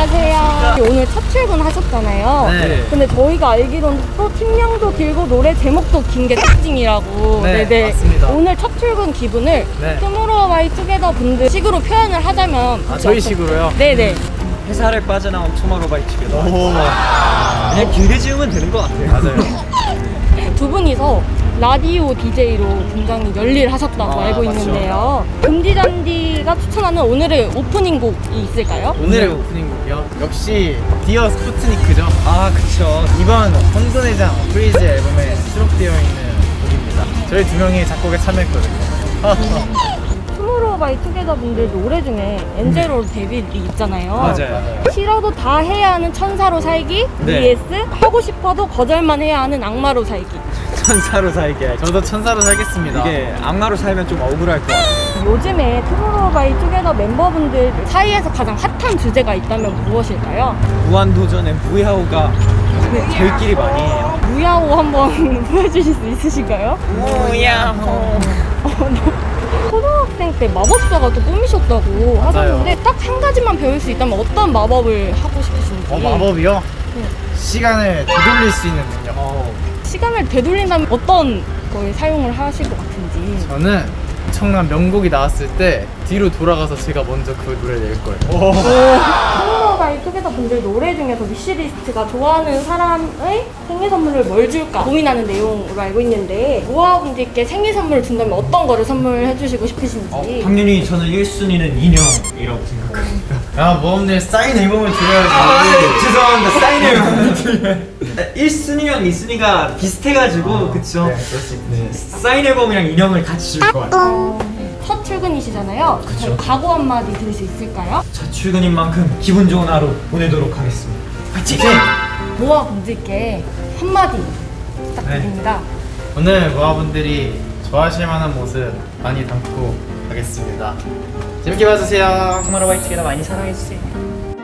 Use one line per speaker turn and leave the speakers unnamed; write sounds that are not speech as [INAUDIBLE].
안녕하세요. 오늘 첫 출근 하셨잖아요.
네.
근데 저희가 알기로는 또 팀명도 길고 노래 제목도 긴 게 특징이라고.
네,
네네.
맞습니다.
오늘 첫 출근 기분을
네.
투모로우 바이 투게더 분들 식으로 표현을 하자면
아, 저희 식으로요?
네네.
회사를 빠져나온 투모로우바이투게더
오.
그냥 길게 지으면 되는 것 같아요
맞아요.
두 분이서 라디오 DJ로 굉장히 열일하셨다고
아,
알고
맞죠.
있는데요. 금디잔디가 추천하는 오늘의 오프닝 곡이 있을까요?
오늘의 오프닝 곡이요? 역시 Dear Sputnik이죠.
아 그쵸
이번 혼돈의장 FREEZE 앨범에 수록되어 있는 곡입니다. 저희 두 명이 작곡에 참여했거든요. [LAUGHS]
투모로우 바이 투게더 분들 노래 중에 Angel Or Devil 있잖아요.
맞아요.
싫어도 다 해야 하는 천사로 살기
네.
vs 하고 싶어도 거절만 해야 하는 악마로 살기
천사로 살게
저도 천사로 살겠습니다.
이게 악마로 살면 좀 억울할 것 같아요
요즘에 투모로우 바이 투게더 멤버분들 사이에서 가장 핫한 주제가 있다면 무엇일까요?
무한도전의 무야호가 저희끼리 많이 해요
무야호 한번 [LAUGHS] 보여주실 수 있으실까요?
무야호
초등학생 때 마법사가 또 꿈이셨다고
맞아요.
하셨는데 딱 한 가지만 배울 수 있다면 어떤 마법을 하고 싶으신지
어, 마법이요?
네.
시간을 되돌릴 수 있는 능력.
시간을 되돌린다면 어떤 걸 사용을 하실 것 같은지.
저는 엄청난 명곡이 나왔을 때 뒤로 돌아가서 제가 먼저 그 노래를 낼 거예요.
투모로우바이 투게더 분들 노래 중에서 위시리스트가 좋아하는 사람의 생일 선물을 뭘 줄까 고민하는 내용으로 알고 있는데 모아분들께 생일 선물을 준다면 어떤 거를 선물해 주시고 싶으신지.
당연히 저는 1순위는 인형이라고 생각합니다.
야, 모험님 사인 앨범을 드려야지.
아, 죄송합니다. 사인 앨범 [LAUGHS] 1순위랑 2순위가 비슷해가지고 그쵸
네, 있네.
사인 앨범이랑 인형을 같이 줄 것 같아요
어, 첫 출근이시잖아요 저희 각오 한마디 드릴 수 있을까요?
첫 출근인 만큼 기분 좋은 하루 보내도록 하겠습니다
파이팅!
모아분들께 한마디 부탁드립니다
오늘 모아분들이 좋아하실 만한 모습 많이 담고 가겠습니다. 재밌게 봐주세요.
투마로바이츠게더 많이 사랑해주세요